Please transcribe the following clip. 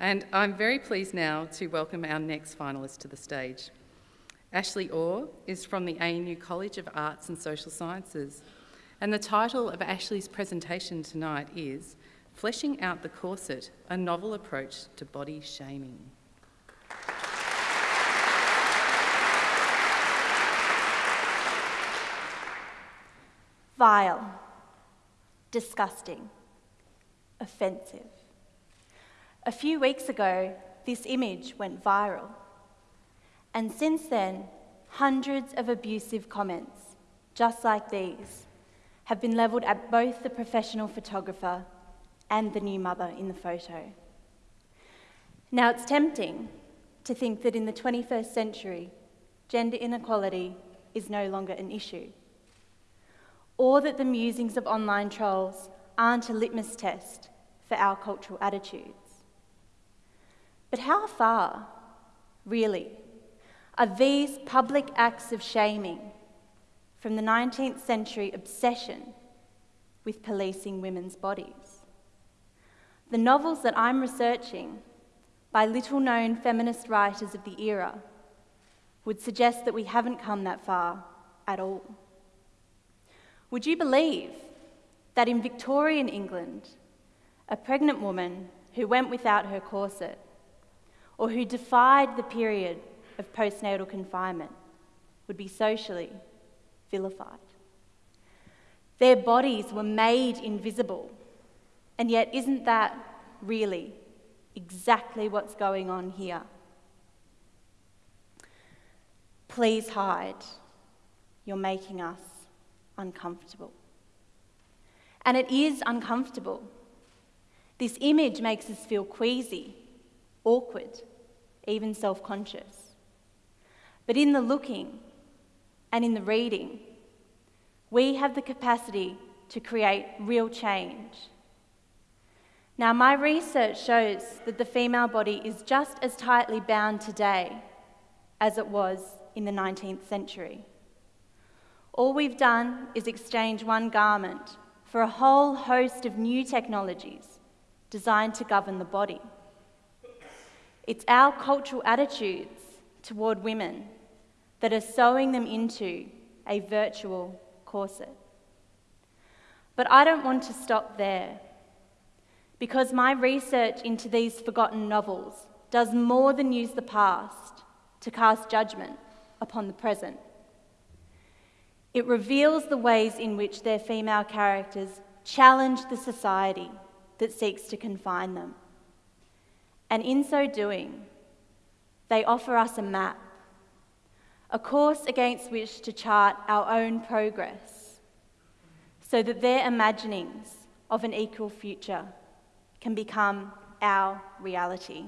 And I'm very pleased now to welcome our next finalist to the stage. Ashley Orr is from the ANU College of Arts and Social Sciences. And the title of Ashley's presentation tonight is Fleshing Out the Corset, a novel approach to body shaming. Vile, disgusting, offensive. A few weeks ago, this image went viral. And since then, hundreds of abusive comments, just like these, have been levelled at both the professional photographer and the new mother in the photo. Now, it's tempting to think that in the 21st century, gender inequality is no longer an issue or that the musings of online trolls aren't a litmus test for our cultural attitudes. But how far, really, are these public acts of shaming from the 19th century obsession with policing women's bodies? The novels that I'm researching by little known feminist writers of the era would suggest that we haven't come that far at all. Would you believe that in Victorian England, a pregnant woman who went without her corset or who defied the period of postnatal confinement would be socially vilified? Their bodies were made invisible, and yet, isn't that really exactly what's going on here? Please hide. You're making us uncomfortable. And it is uncomfortable. This image makes us feel queasy, awkward, even self conscious. But in the looking and in the reading, we have the capacity to create real change. Now, my research shows that the female body is just as tightly bound today as it was in the 19th century. All we've done is exchange one garment for a whole host of new technologies designed to govern the body. It's our cultural attitudes toward women that are sewing them into a virtual corset. But I don't want to stop there, because my research into these forgotten novels does more than use the past to cast judgment upon the present. It reveals the ways in which their female characters challenge the society that seeks to confine them. And in so doing, they offer us a map, a course against which to chart our own progress, so that their imaginings of an equal future can become our reality.